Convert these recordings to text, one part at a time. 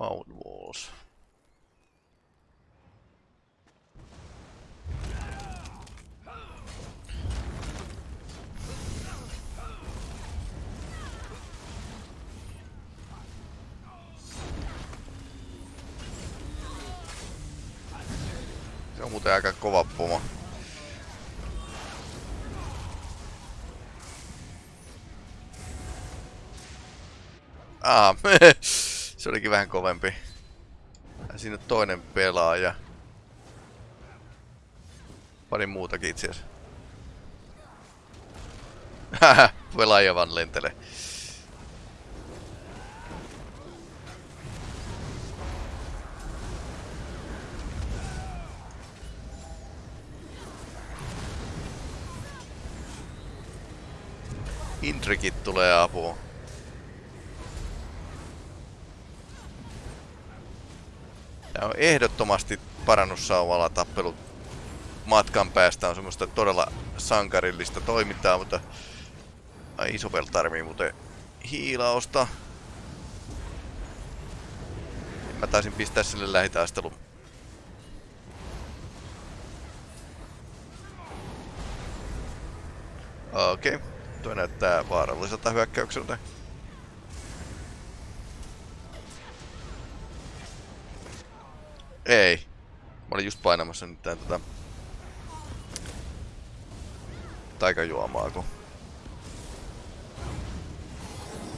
Found walls. Se on muuten aika kova pomo. Ah, olikin vähän kovempi. Ja siinä on toinen pelaaja. Pari muutakin itse asiassa. pelaaja vaan lentelee. Intrikit tulee apuun. Tämä on ehdottomasti parannussauvalla tappelu matkan päästä on semmoista todella sankarillista toimintaa, mutta ai iso tarvii muuten hiilausta. Mä taisin pistää sille lähitaistelun. Okei. Okay. Tuo näyttää vaaralliselta hyökkäykseltä. Ei. Mä olin just painamassa nyt tän tota... Taikajuomaa, kun...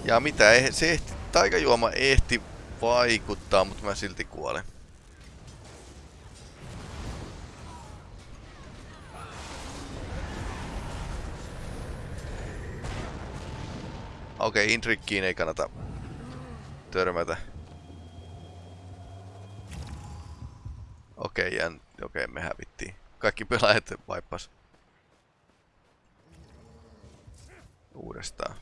Ja mitä, se ehti, taikajuoma ehti vaikuttaa, mutta mä silti kuolen. Okei, okay, Intrikkiin ei kannata törmätä. Okei, okay, okei, okay, me hävittiin. Kaikki pelaajat vaippas. Uudestaan.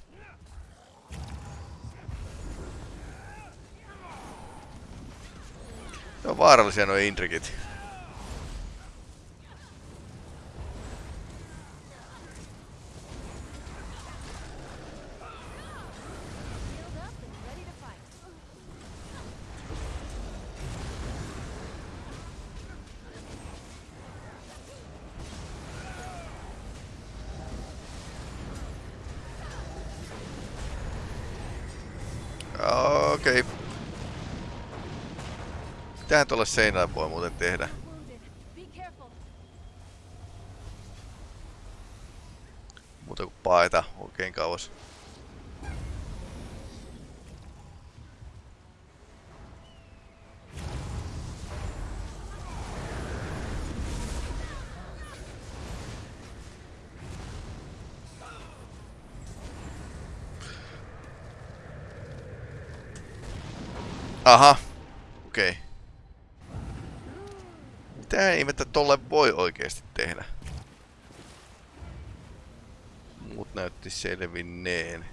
Ne on vaarallisia nuo intrikit. Okei. Okay. Mitähän tuolle seinälle voi muuten tehdä? Muuta kuin paeta oikein kauas. Aha. Okei. Okay. Mitä ihmettä tolle voi oikeesti tehdä? Mut näytti selvinneen.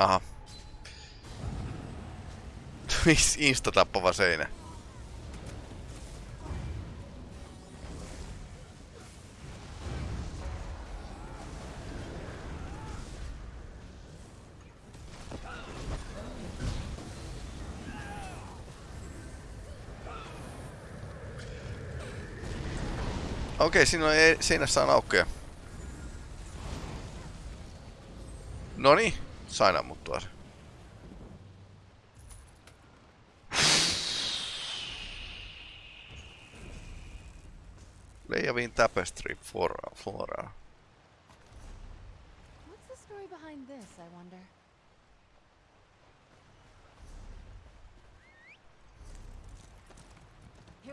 Aha. Insta-tappava seinä. Okei, siinä on e- seinässä on aukkoja. Noni sain ammuttua se. Flora. flora. What's the story behind this, I wonder?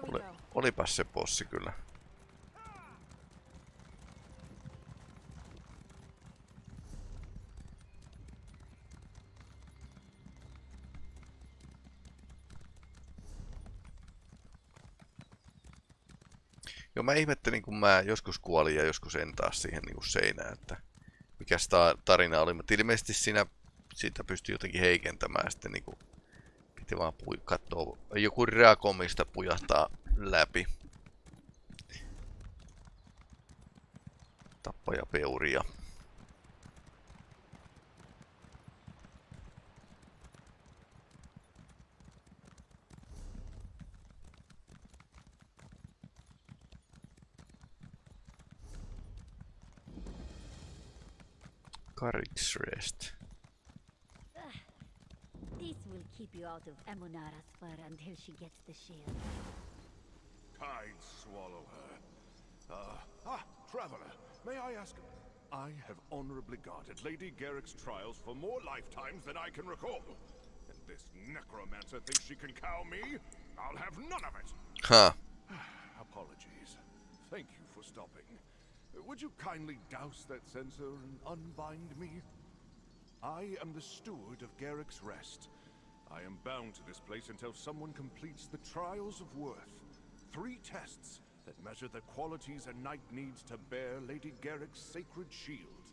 Oli, olipas se bossi kyllä. Mä ihmettelin, kun mä joskus kuolin ja joskus en taas siihen niin kuin seinään, että mikä ta- tarina oli, mutta ilmeisesti siinä sitä pystyi jotenkin heikentämään sitten niin kuin piti vaan pui- katsoa, joku reakomista pujahtaa läpi. Tappaja peuria. Courage rest. This will keep you out of Amunara's fur until she gets the shield. I'd swallow her. Uh, ah, traveler, may I ask? I have honorably guarded Lady Garrick's trials for more lifetimes than I can recall. And this necromancer thinks she can cow me? I'll have none of it! Huh. Apologies. Thank you for stopping. Would you kindly douse that censer and unbind me? I am the steward of Garrick's Rest. I am bound to this place until someone completes the Trials of Worth. Three tests that measure the qualities a knight needs to bear Lady Garrick's sacred shield.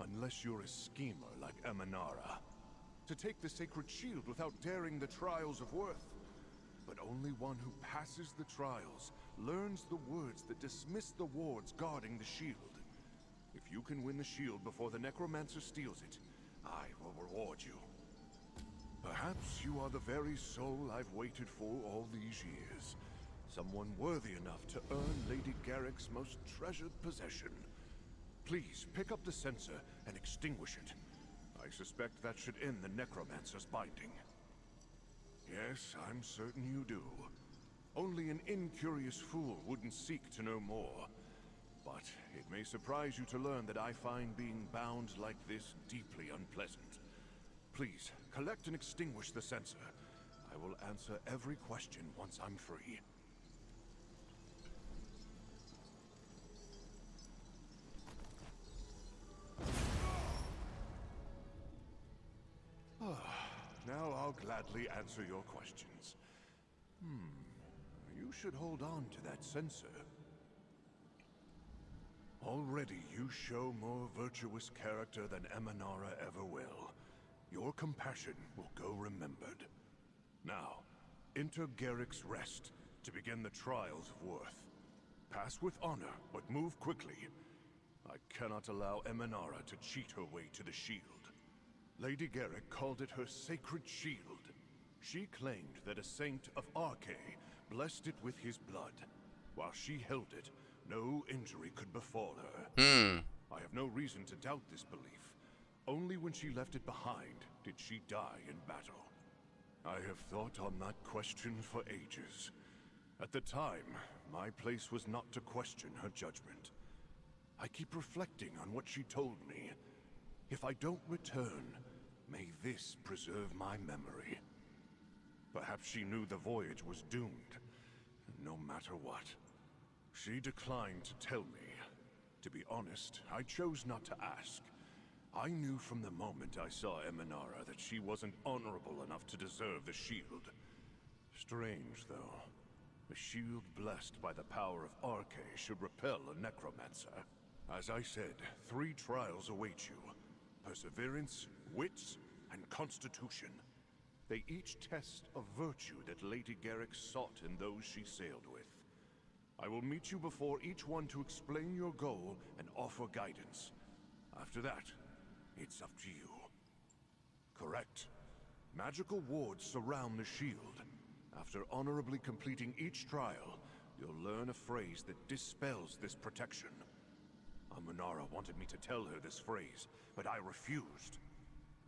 Unless you're a schemer like Amanara. To take the sacred shield without daring the Trials of Worth. But only one who passes the trials learns the words that dismiss the wards guarding the shield. If you can win the shield before the necromancer steals it, I will reward you. Perhaps you are the very soul I've waited for all these years. Someone worthy enough to earn Lady Garrick's most treasured possession. Please, pick up the censer and extinguish it. I suspect that should end the necromancer's binding. Yes, I'm certain you do. Only an incurious fool wouldn't seek to know more. But it may surprise you to learn that I find being bound like this deeply unpleasant. Please, collect and extinguish the censer. I will answer every question once I'm free. now I'll gladly answer your questions. Hmm. You should hold on to that censer. Already you show more virtuous character than Emanara ever will. Your compassion will go remembered. Now, enter Garrick's Rest to begin the trials of worth. Pass with honor, but move quickly. I cannot allow Emanara to cheat her way to the shield. Lady Garrick called it her sacred shield. She claimed that a saint of Arkay blessed it with his blood. While she held it, no injury could befall her. Hmm. I have no reason to doubt this belief. Only when she left it behind did she die in battle. I have thought on that question for ages. At the time, my place was not to question her judgment. I keep reflecting on what she told me. If I don't return, may this preserve my memory. Perhaps she knew the voyage was doomed, no matter what. She declined to tell me. To be honest, I chose not to ask. I knew from the moment I saw Emanara that she wasn't honorable enough to deserve the shield. Strange, though. A shield blessed by the power of Arkay should repel a necromancer. As I said, three trials await you. Perseverance, wits, and constitution. They each test a virtue that Lady Garrick sought in those she sailed with. I will meet you before each one to explain your goal and offer guidance. After that, it's up to you. Correct. Magical wards surround the shield. After honorably completing each trial, you'll learn a phrase that dispels this protection. Amunara wanted me to tell her this phrase, but I refused.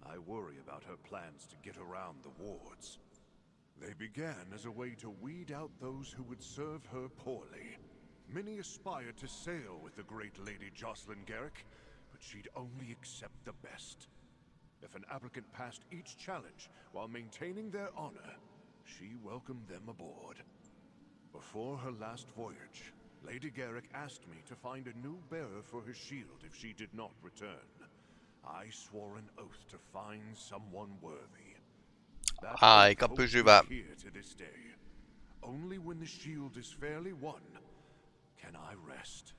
I worry about her plans to get around the wards. They began as a way to weed out those who would serve her poorly. Many aspired to sail with the great Lady Jocelyn Garrick, but she'd only accept the best. If an applicant passed each challenge while maintaining their honor, she welcomed them aboard. Before her last voyage, Lady Garrick asked me to find a new bearer for her shield if she did not return. I swore an oath to find someone worthy. That Aika oath holds me pysyvä. here to this day. Only when the shield is fairly won, can I rest?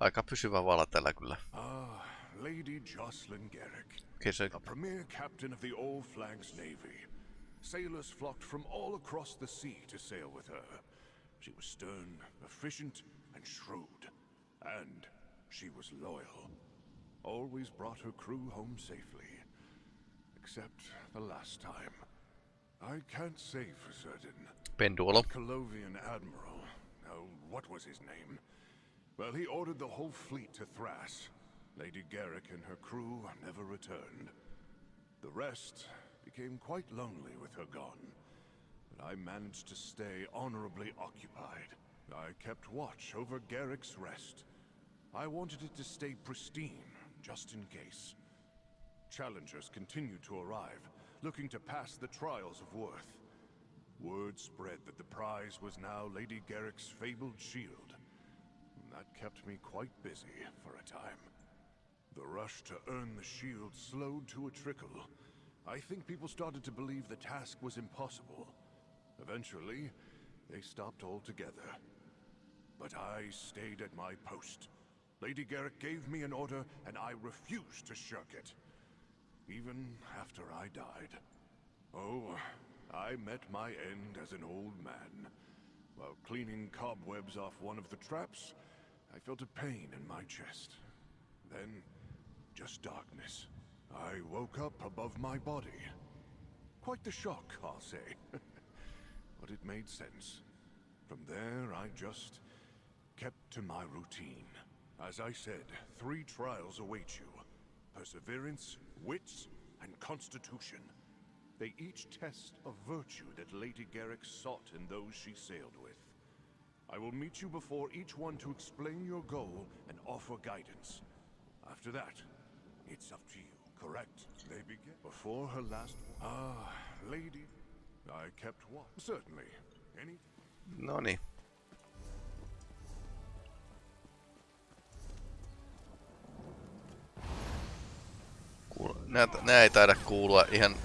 Aika pysyvä vala tällä kyllä. Ah, Lady Jocelyn Garrick. Okei, se A premier captain of the All Flags Navy. Sailors flocked from all across the sea to sail with her. She was stern, efficient, and shrewd. And she was loyal. Always brought her crew home safely. Except the last time. I can't say for certain. penduolo. Colovian admiral. Oh, what was his name? Well, he ordered the whole fleet to Thras. Lady Garrick and her crew never returned. The rest became quite lonely with her gone. But I managed to stay honorably occupied. I kept watch over Garrick's rest. I wanted it to stay pristine, just in case. Challengers continued to arrive, looking to pass the trials of Worth. Word spread that the prize was now Lady Garrick's fabled shield. That kept me quite busy for a time. The rush to earn the shield slowed to a trickle. I think people started to believe the task was impossible. Eventually, they stopped altogether. But I stayed at my post. Lady Garrick gave me an order, and I refused to shirk it. Even after I died. Oh, I met my end as an old man. While cleaning cobwebs off one of the traps, I felt a pain in my chest. Then, just darkness. I woke up above my body. Quite the shock, I'll say. but it made sense. From there, I just kept to my routine. As I said, three trials await you. Perseverance, wits, and constitution. They each test a virtue that Lady Garrick sought in those she sailed with. I will meet you before each one to explain your goal and offer guidance. After that, it's up to you, correct? They begin before her last... Ah, lady. I kept watch. Certainly. Any... No Nää, nää ei taida kuulua ihan...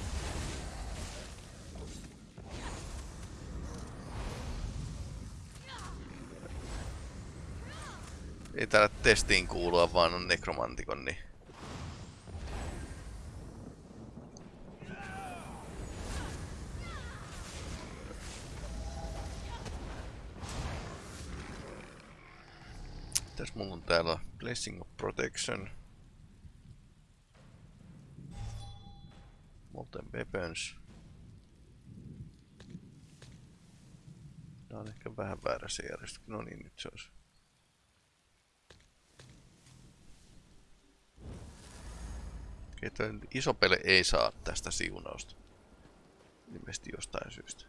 Ei taida testiin kuulua, vaan on nekromantikon, niin... Mitäs mulla on täällä? Blessing of Protection. Molten Weapons. Tää on ehkä vähän väärässä järjestyksessä. No niin, nyt se olisi. Okei, toi iso pele ei saa tästä siunausta. Ilmeisesti jostain syystä.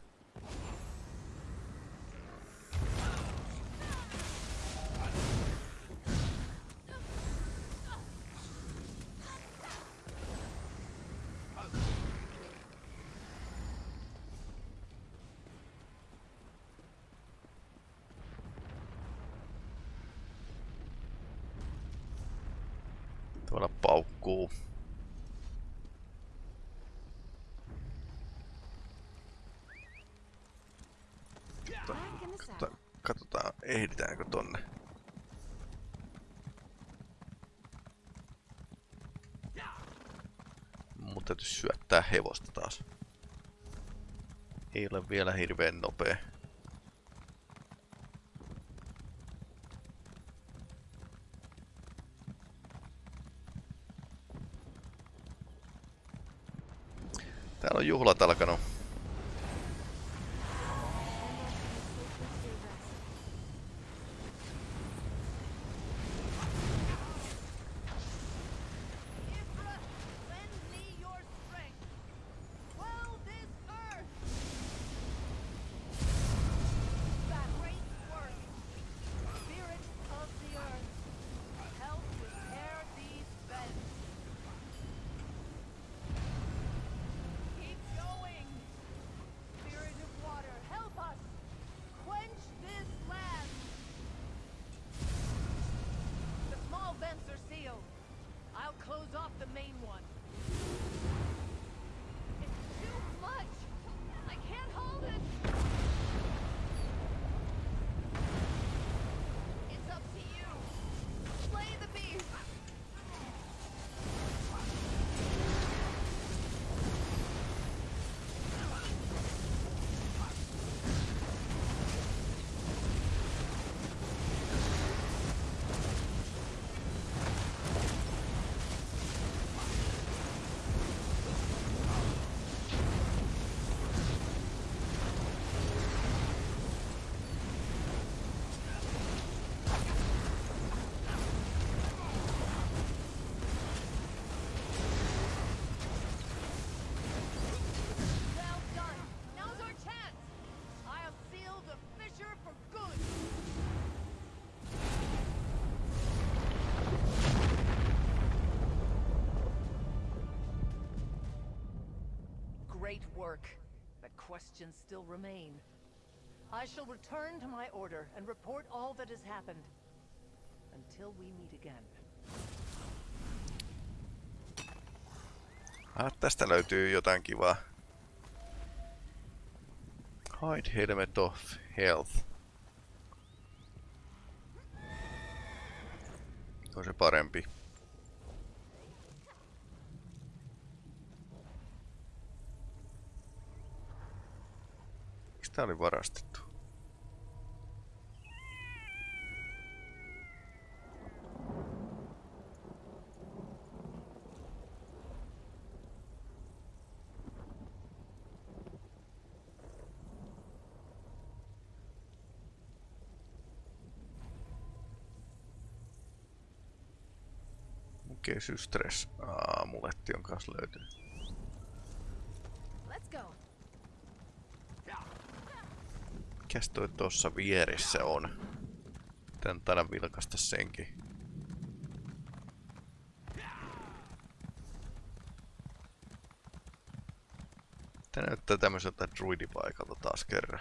Ehditäänkö tonne. Mun täytyy syöttää hevosta taas. Ei ole vielä hirveän nopea. Work, but questions still remain. I shall return to my order and report all that has happened. Until we meet again. Ah, tästä löytyy jotain kivaa. Hide Helmet of Health. On se parempi. Tää oli varastettu? Okei, systress. Aamuletti on kanssa löytynyt. Let's go. Mikäs toi tossa vieressä on? Tän taida vilkasta senkin. Tää näyttää tämmöiseltä druidipaikalta taas kerran.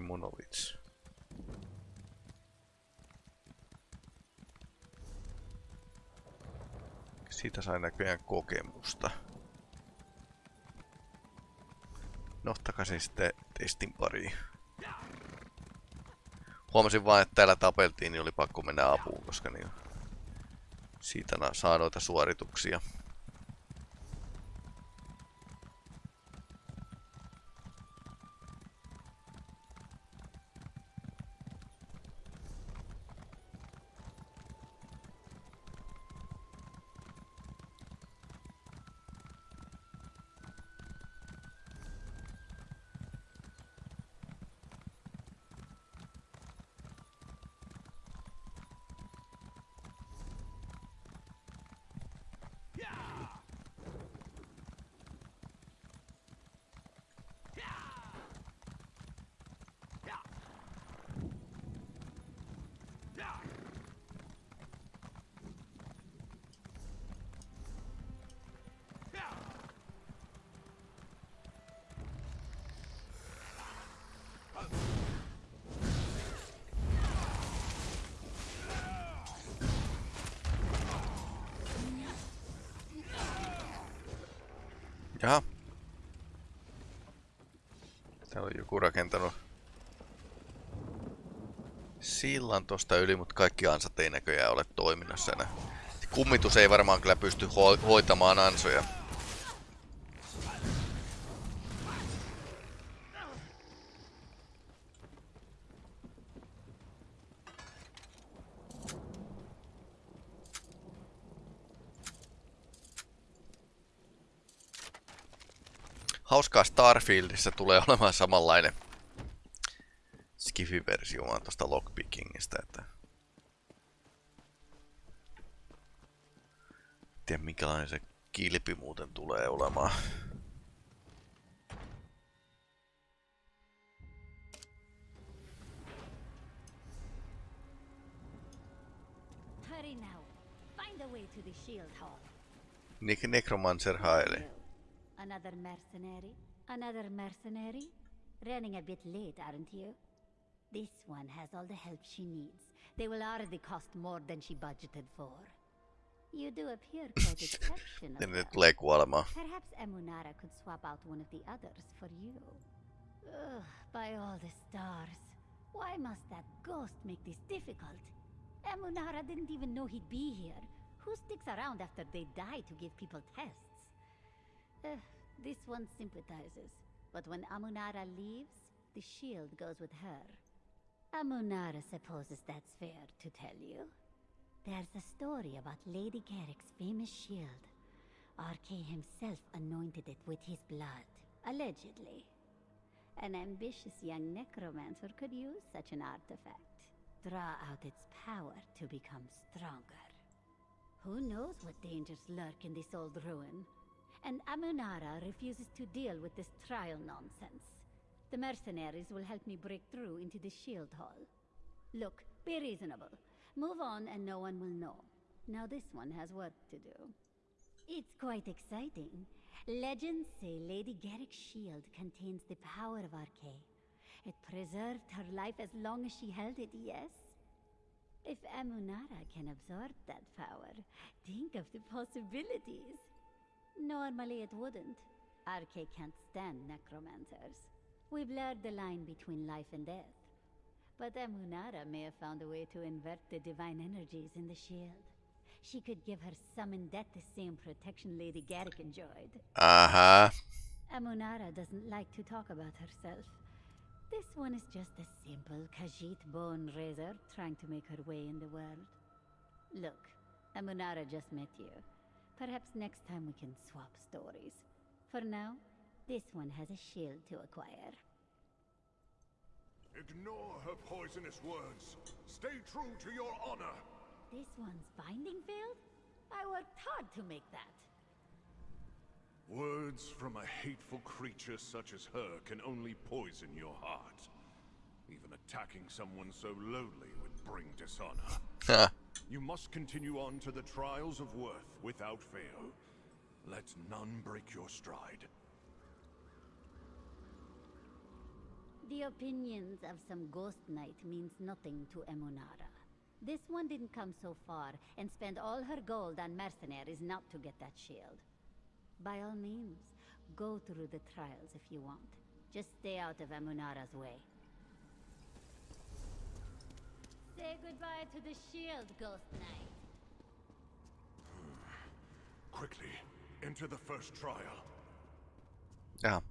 Monoliths. Siitä sai näköjään kokemusta. No, takaisin sitten testin pariin. Huomasin vaan, että täällä tapeltiin, niin oli pakko mennä apuun, koska niin siitä saa noita suorituksia. Jaha. Täällä on joku rakentanut sillan tosta yli, mutta kaikki ansat ei näköjään ole toiminnassa enää. Kummitus ei varmaan kyllä pysty ho- hoitamaan ansoja. Hauskaa Starfieldissa tulee olemaan samanlainen Skifi-versio vaan tosta lockpickingistä, että... Tiedä minkälainen se kilpi muuten tulee olemaan. Hurry now. Find a way to the shield hall. Nek Necromancer haili. Another mercenary? Another mercenary? Running a bit late, aren't you? This one has all the help she needs. They will already cost more than she budgeted for. You do appear quite exceptional. ne tulee kuolemaan. Perhaps Emunara could swap out one of the others for you. Ugh, by all the stars. Why must that ghost make this difficult? Emunara didn't even know he'd be here. Who sticks around after they die to give people tests? Ugh, this one sympathizes. But when Amunara leaves, the shield goes with her. Amunara supposes that's fair to tell you. There's a story about Lady Garrick's famous shield. Arkay himself anointed it with his blood, allegedly. An ambitious young necromancer could use such an artifact, draw out its power to become stronger. Who knows what dangers lurk in this old ruin? And Amunara refuses to deal with this trial nonsense. The mercenaries will help me break through into the shield hall. Look, be reasonable. Move on and no one will know. Now this one has work to do. It's quite exciting. Legends say Lady Garrick's shield contains the power of Arkay. It preserved her life as long as she held it, yes? If Amunara can absorb that power, think of the possibilities. Normally it wouldn't. Arkay can't stand necromancers. We blurred the line between life and death. But Amunara may have found a way to invert the divine energies in the shield. She could give her summoned death the same protection Lady Garrick enjoyed. Aha. Amunara doesn't like to talk about herself. This one is just a simple Khajiit bone raiser trying to make her way in the world. Look, Amunara just met you. Perhaps next time we can swap stories. For now, this one has a shield to acquire. Ignore her poisonous words. Stay true to your honor. This one's binding failed? I worked hard to make that. Words from a hateful creature such as her can only poison your heart. Even attacking someone so lowly would bring dishonor. Ah. You must continue on to the trials of worth without fail. Let none break your stride. The opinions of some ghost knight means nothing to Emunara. This one didn't come so far and spend all her gold on mercenaries not to get that shield. By all means, go through the trials if you want. Just stay out of Emunara's way. Say goodbye to the shield, Ghost Knight. Quickly, enter the first trial. Jaha.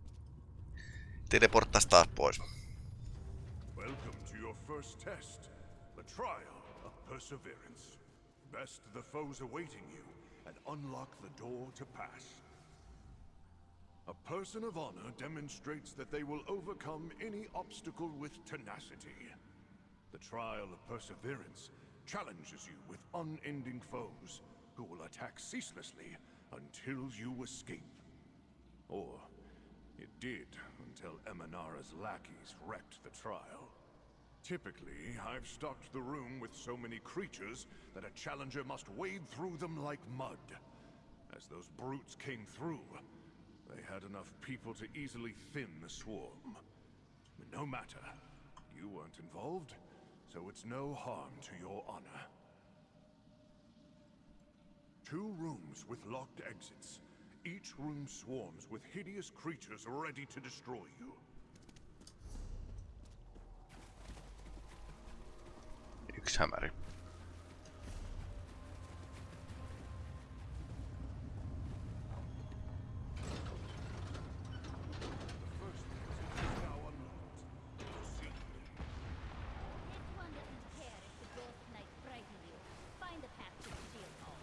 Teleporttas taas pois. Welcome to your first test, the trial of perseverance. Best the foes awaiting you, and unlock the door to pass. A person of honor demonstrates that they will overcome any obstacle with tenacity. The trial of perseverance challenges you with unending foes who will attack ceaselessly until you escape. Or it did until Emanara's lackeys wrecked the trial. Typically, I've stocked the room with so many creatures that a challenger must wade through them like mud. As those brutes came through, they had enough people to easily thin the swarm. No matter, you weren't involved, so it's no harm to your honor. Two rooms with locked exits. Each room swarms with hideous creatures ready to destroy you. Yksi hämäri. The first exit is now unlocked. Proceed. This one doesn't care if the Ghost Knight frightened you. Find a path to the shield hall.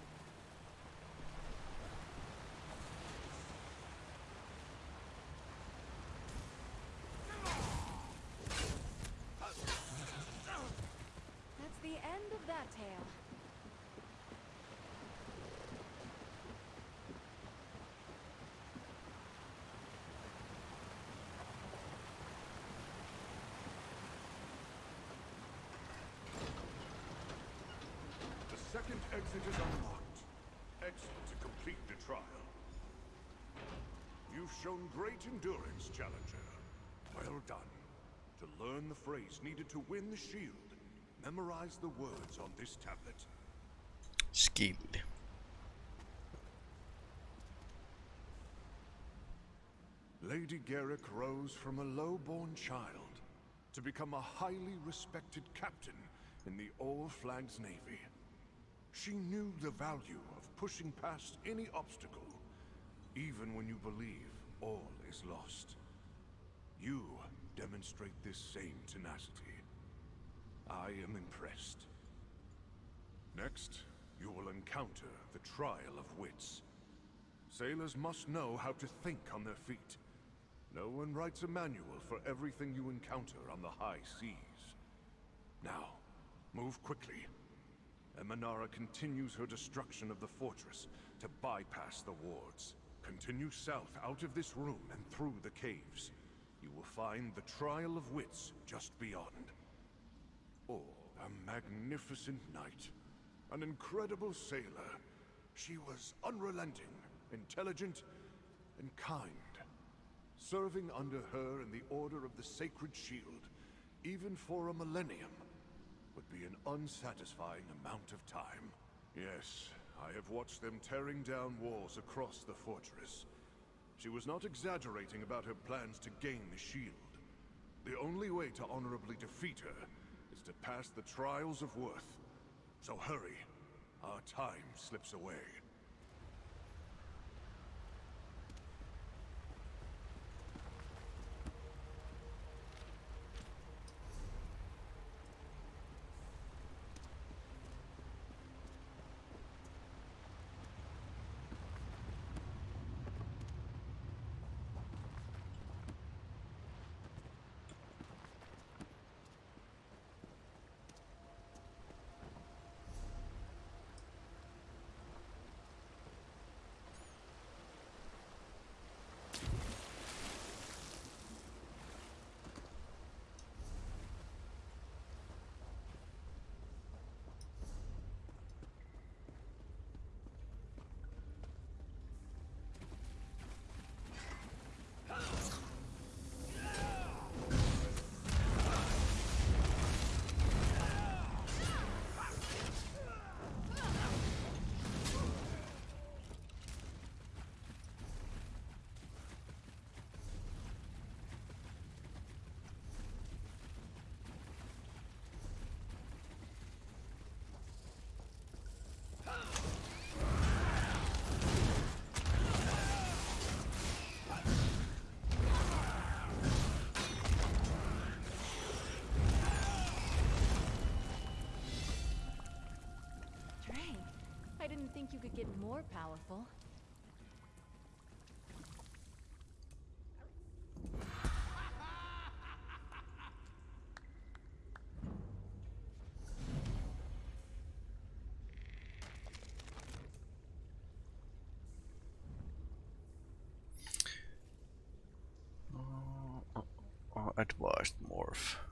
That's the end of that tale. The second exit is unlocked. Exit to complete the trial. You've shown great endurance, Challenger. Well done. To learn the phrase needed to win the shield, memorize the words on this tablet. Skill. Lady Garrick rose from a low-born child to become a highly respected captain in the All Flags Navy. She knew the value of pushing past any obstacle, even when you believe all is lost. You demonstrate this same tenacity. I am impressed. Next, you will encounter the trial of wits. Sailors must know how to think on their feet. No one writes a manual for everything you encounter on the high seas. Now, move quickly. Emanara continues her destruction of the fortress to bypass the wards. Continue south out of this room and through the caves. You will find the Trial of Wits just beyond. Oh, a magnificent knight. An incredible sailor. She was unrelenting, intelligent, and kind. Serving under her in the Order of the Sacred Shield, even for a millennium, would be an unsatisfying amount of time. Yes, I have watched them tearing down walls across the fortress. She was not exaggerating about her plans to gain the shield. The only way to honorably defeat her to pass the trials of worth. So hurry. Our time slips away. Dang. I didn't think you could get more powerful. Uh, advanced morph.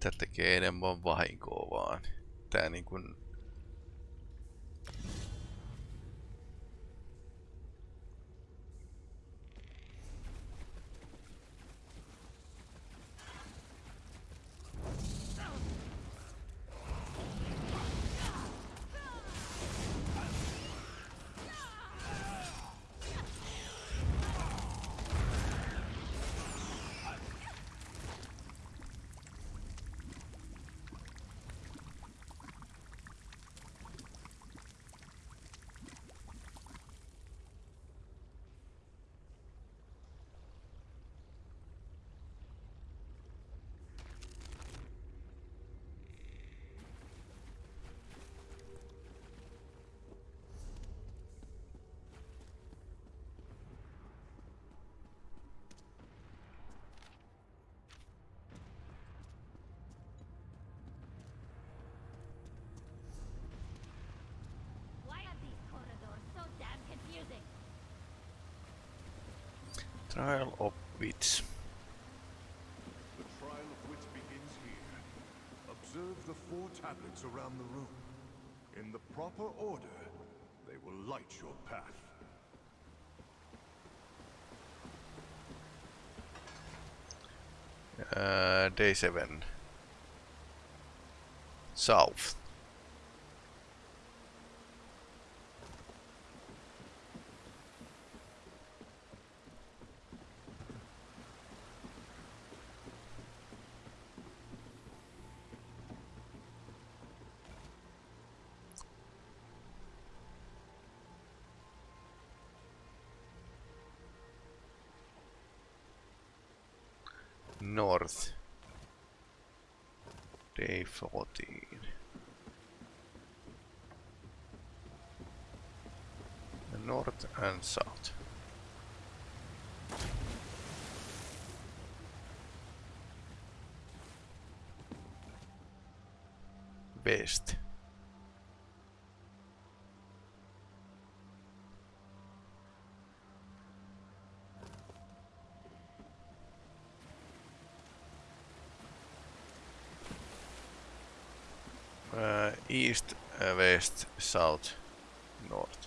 Tää tekee enemmän vahinkoa vaan. Tää niin kun... Trial of Wits. The trial of wits begins here. Observe the four tablets around the room. In the proper order, they will light your path. Uh, day 7. South. 14. The north and south. Best. East, uh, west, south, north.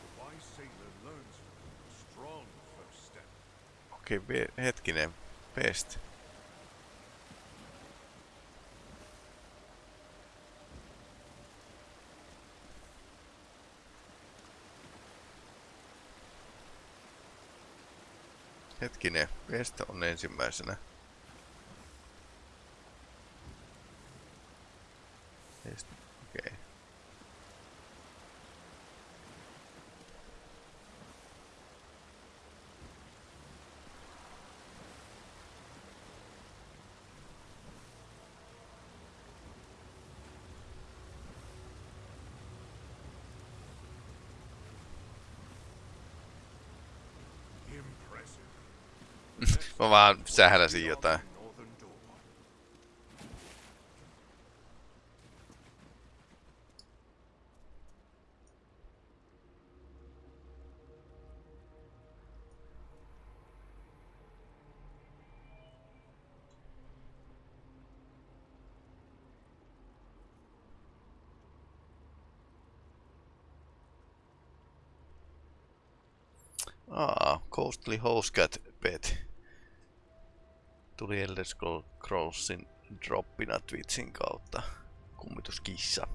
The wise sailor learns from a strong first step. Okei, okay, hetkinen. West. Hetkinen, West on ensimmäisenä. West, okei. Okay. Impressive. Mä vaan sähläsin jotain. Aa, Coastly Housecat Pet. Tuli Elder Scroll- Scrollsin droppina Twitchin kautta. Kummituskissa.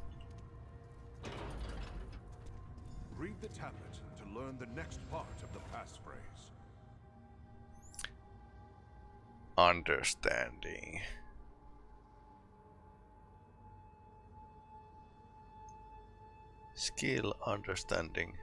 Read the tablet to learn the next part of the passphrase. Understanding. Skill understanding.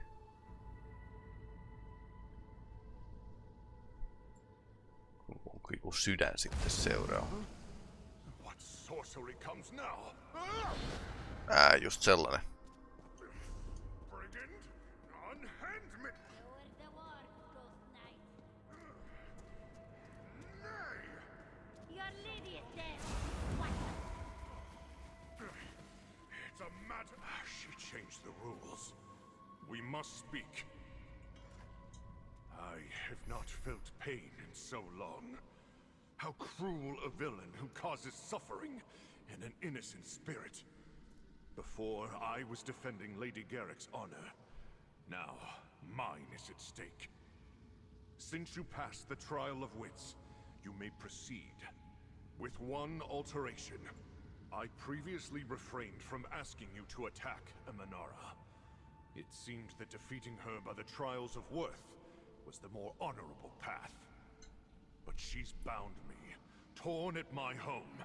Is dead. What? It's a matter. Ah, She changed the rules. We must speak. I have not felt pain in so long. How cruel a villain who causes suffering in an innocent spirit. Before, I was defending Lady Garrick's honor. Now, mine is at stake. Since you passed the trial of wits, you may proceed. With one alteration. I previously refrained from asking you to attack Emanara. It seemed that defeating her by the trials of worth was the more honorable path. But she's bound me, torn at my home,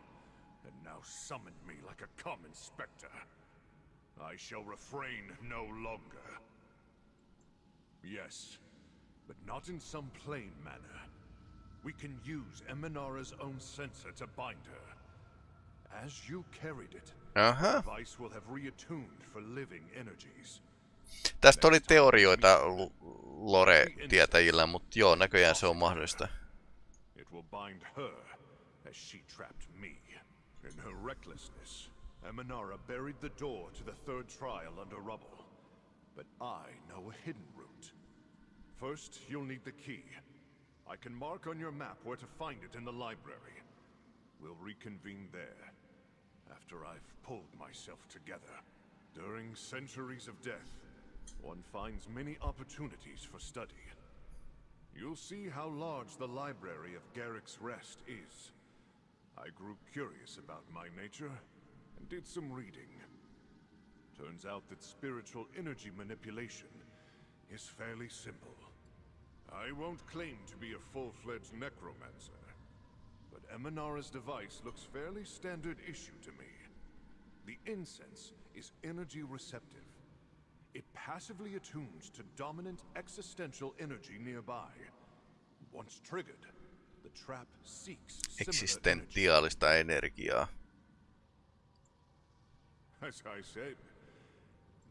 and now summoned me like a common specter. I shall refrain no longer. Yes, but not in some plain manner. We can use Emanara's own censer to bind her. As you carried it, Aha. the device will have reattuned for living energies. Tästä oli teorioita lore-tietäjillä, mutta joo, näköjään se on mahdollista. It will bind her as she trapped me. In her recklessness, Emanara buried the door to the third trial under rubble. But I know a hidden route. First, you'll need the key. I can mark on your map where to find it in the library. We'll reconvene there, after I've pulled myself together. During centuries of death, one finds many opportunities for study. You'll see how large the library of Garrick's Rest is. I grew curious about my nature and did some reading. Turns out that spiritual energy manipulation is fairly simple. I won't claim to be a full-fledged necromancer, but Emanara's device looks fairly standard issue to me. The incense is energy receptive. It passively attunes to dominant existential energy nearby. Once triggered, the trap seeks. Eksistentiaalista energiaa. As I said,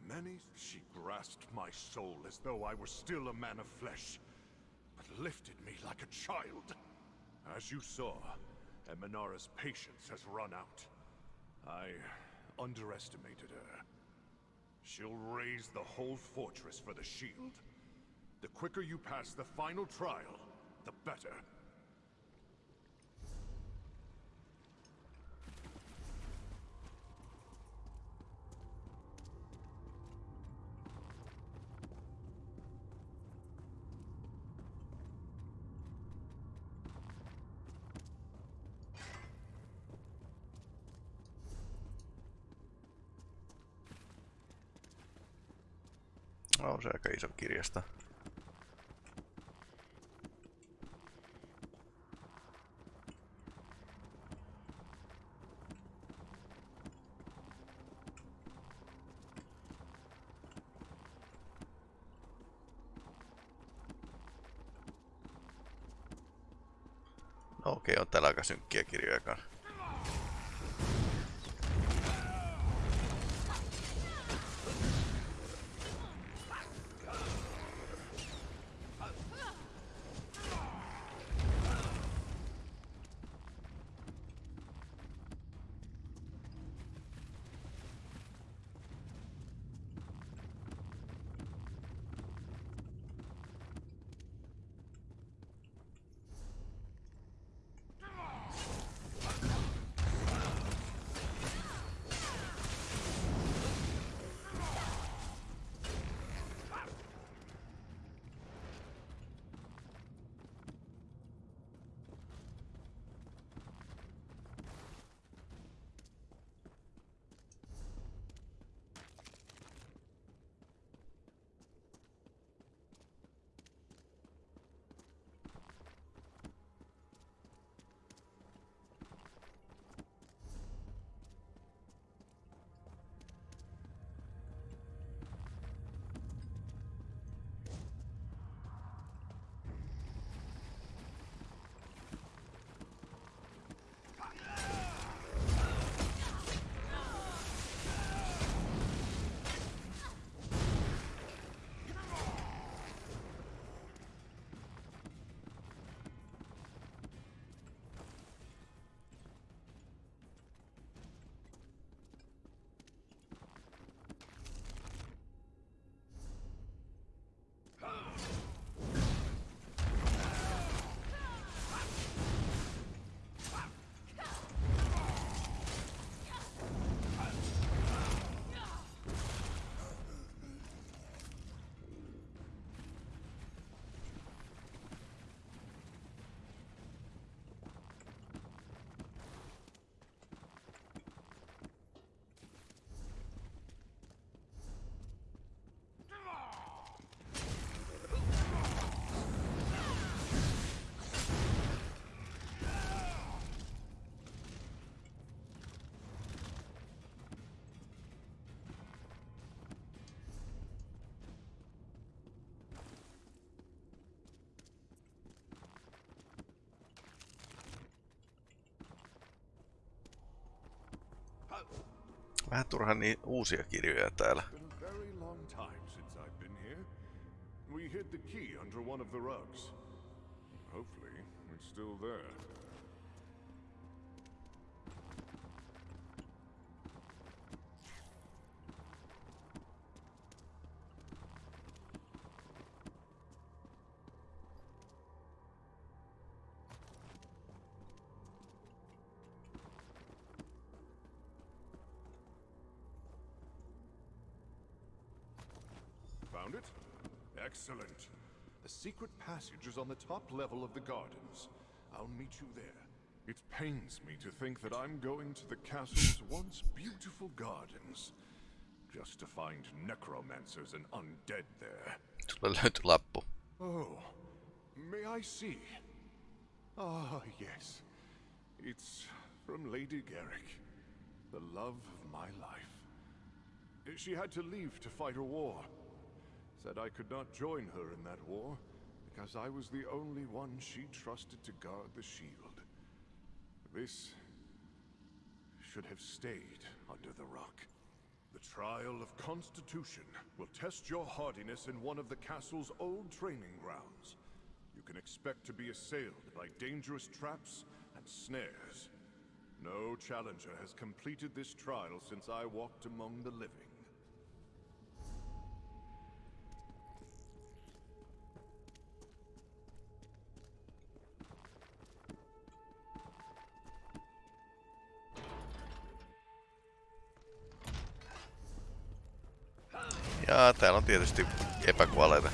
many she grasped my soul as though I were still a man of flesh, but lifted me like a child. As you saw, Eminara's patience has run out. I underestimated her. She'll raise the whole fortress for the shield. The quicker you pass the final trial, the better. On se aika iso kirjasta. No okei, on täällä aika synkkiä kirjoja kanssa. Vähän turhan niin uusia kirjoja täällä. We hid the key under one of the rugs. Hopefully, it's still there. Excellent. The secret passage is on the top level of the gardens. I'll meet you there. It pains me to think that I'm going to the castle's once beautiful gardens, just to find necromancers and undead there. Sulle löytyi lappu. Oh, may I see? Ah, yes. It's from Lady Garrick, the love of my life. She had to leave to fight a war. Said I could not join her in that war because I was the only one she trusted to guard the shield. This should have stayed under the rock. The trial of Constitution will test your hardiness in one of the castle's old training grounds. You can expect to be assailed by dangerous traps and snares. No challenger has completed this trial since I walked among the living. Täällä on tietysti epäkuolleita.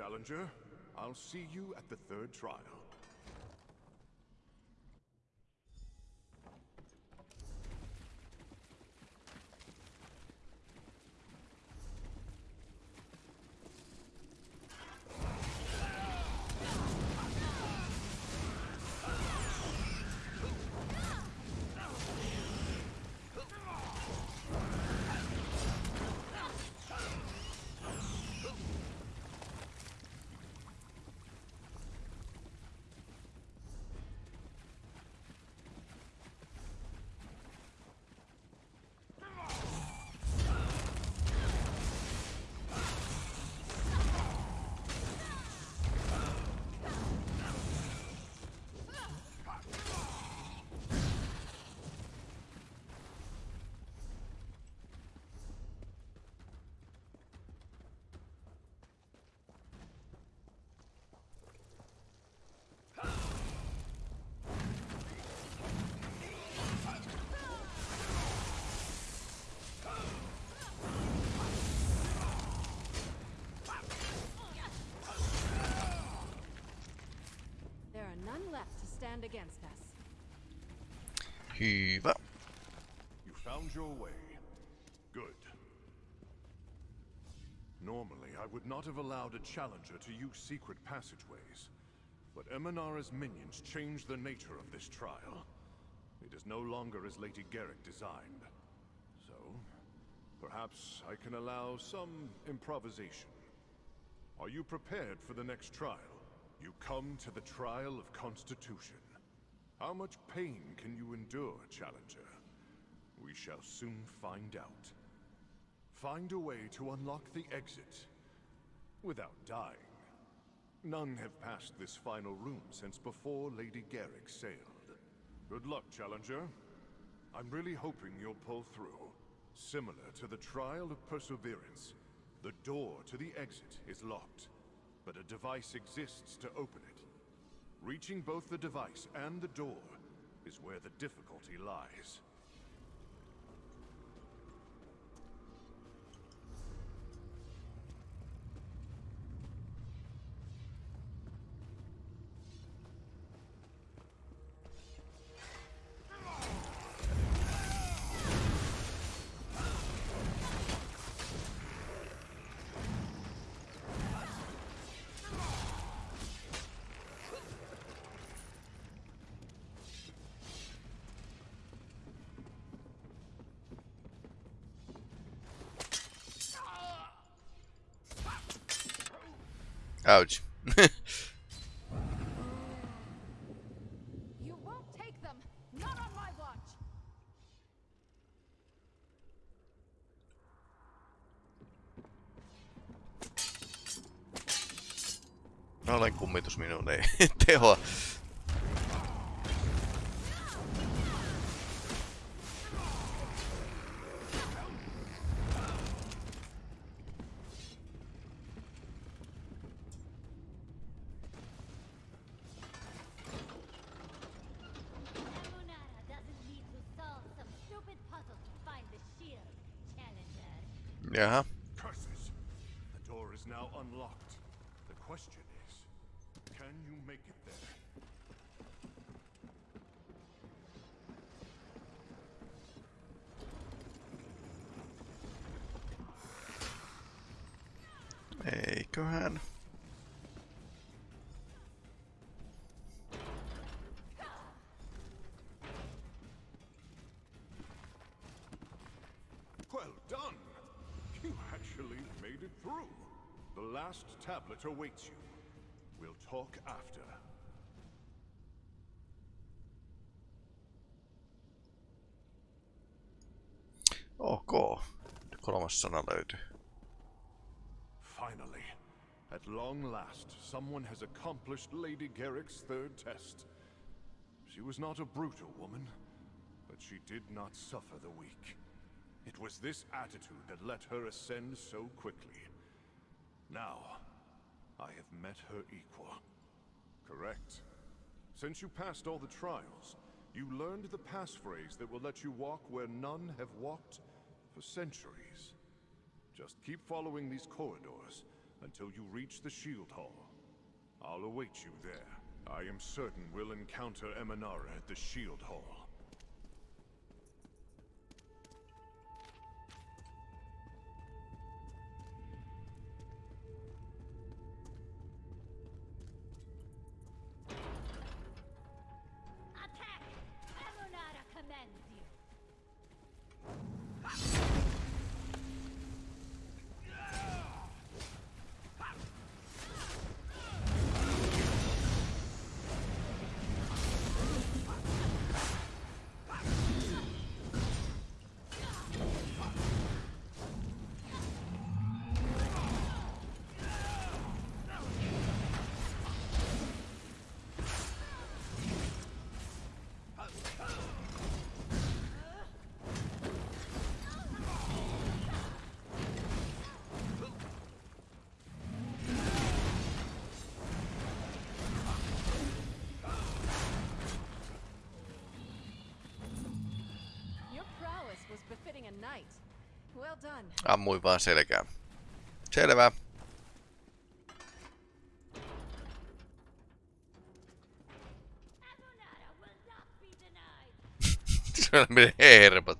Challenger. I'll see you at the third trial. There are none left to stand against us. Hyvä. You found your way. Good. Normally, I would not have allowed a challenger to use secret passageways. But Emanara's minions changed the nature of this trial. It is no longer as Lady Garrick designed. So, perhaps I can allow some improvisation. Are you prepared for the next trial? You come to the trial of Constitution. How much pain can you endure, Challenger? We shall soon find out. Find a way to unlock the exit without dying. None have passed this final room since before Lady Garrick sailed. Good luck, Challenger. I'm really hoping you'll pull through. Similar to the trial of Perseverance, the door to the exit is locked, but a device exists to open it. Reaching both the device and the door is where the difficulty lies. Ouch. You won't take them! Not on my watch! Olen kummitus minun ei tehoa. Emunara doesn't need to solve some stupid puzzle to find the shield, Challenger. Jaha. Curses! The door is now unlocked. The question last tablet awaits you. We'll talk after. Ok. Kolmas sana löytyy. Finally, at long last, someone has accomplished Lady Garrick's third test. She was not a brutal woman, but she did not suffer the weak. It was this attitude that let her ascend so quickly. Now, I have met her equal. Correct. Since you passed all the trials, you learned the passphrase that will let you walk where none have walked for centuries. Just keep following these corridors until you reach the Shield Hall. I'll await you there. I am certain we'll encounter Emanara at the Shield Hall. Ammuin vaan selkää. Selvä. Siellä menee hermot.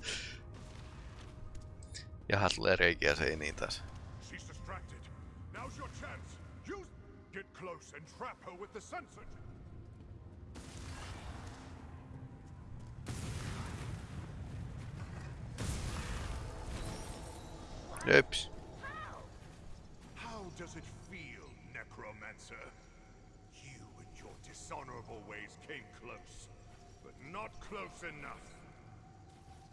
Jaha, tulee reikiä seiniin taas. She's distracted. Now's your chance. Use... Get close and trap her with the censored. Jöps. How does it feel, Necromancer? You and your dishonorable ways came close, but not close enough.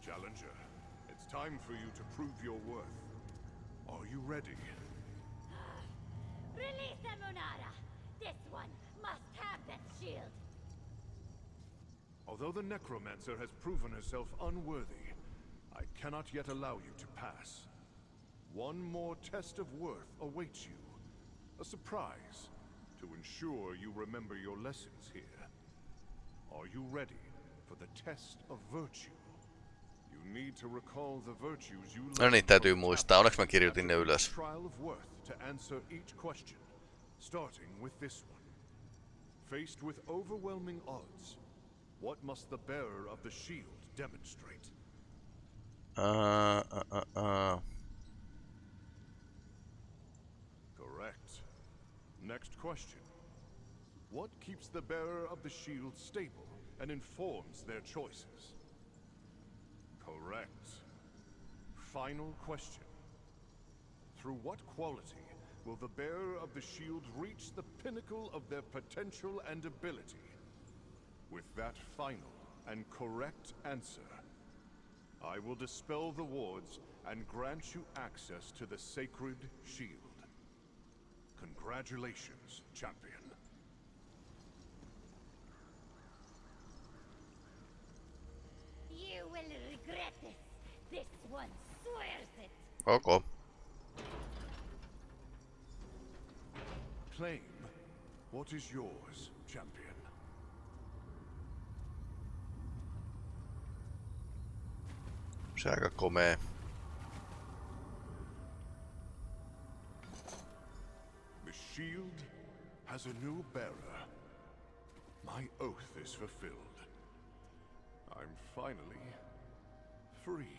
Challenger, it's time for you to prove your worth. Are you ready? Release Emunara! This one must have that shield! Although the Necromancer has proven herself unworthy, I cannot yet allow you to pass. One more test of worth awaits you. A surprise to ensure you remember your lessons here. Are you ready for the test of virtue? You need to recall the virtues you No niin, learned täytyy muistaa. Onneksi mä kirjoitin ne ylös. Trial of worth to answer each question, starting with this one. Faced with overwhelming odds, what must the bearer of the shield demonstrate? Uh, uh, uh, uh. Correct. Next question. What keeps the bearer of the shield stable and informs their choices? Correct. Final question. Through what quality will the bearer of the shield reach the pinnacle of their potential and ability? With that final and correct answer, I will dispel the wards and grant you access to the sacred shield. Congratulations, champion. You will regret this. This one swears it. Okay. Claim. What is yours, champion? Se aika komea. Shield has a new bearer. My oath is fulfilled. I'm finally free.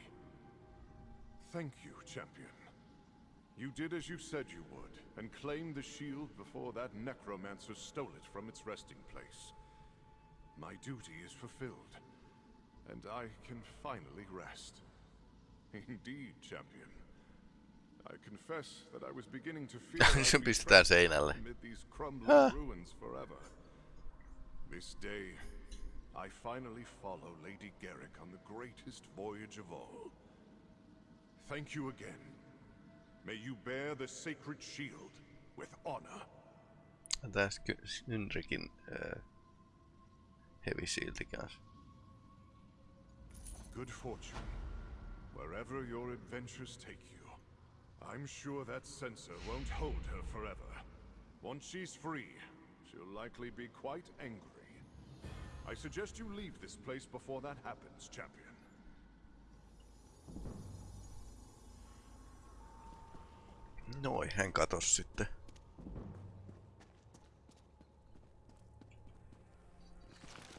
Thank you, champion. You did as you said you would, and claimed the shield before that necromancer stole it from its resting place. My duty is fulfilled, and I can finally rest. Indeed, champion. I confess that I was beginning to be pistetään seinälle. amid these crumbling ruins forever. This day, I finally follow Lady Garrick on the greatest voyage of all. Thank you again. May you bear the sacred shield with honor. Tässä Synrikin äh, heavy shieldi kanssa. Good fortune, wherever your adventures take you. I'm sure that censer won't hold her forever. Once she's free, she'll likely be quite angry. I suggest you leave this place before that happens, champion. Noin, hän katos sitten.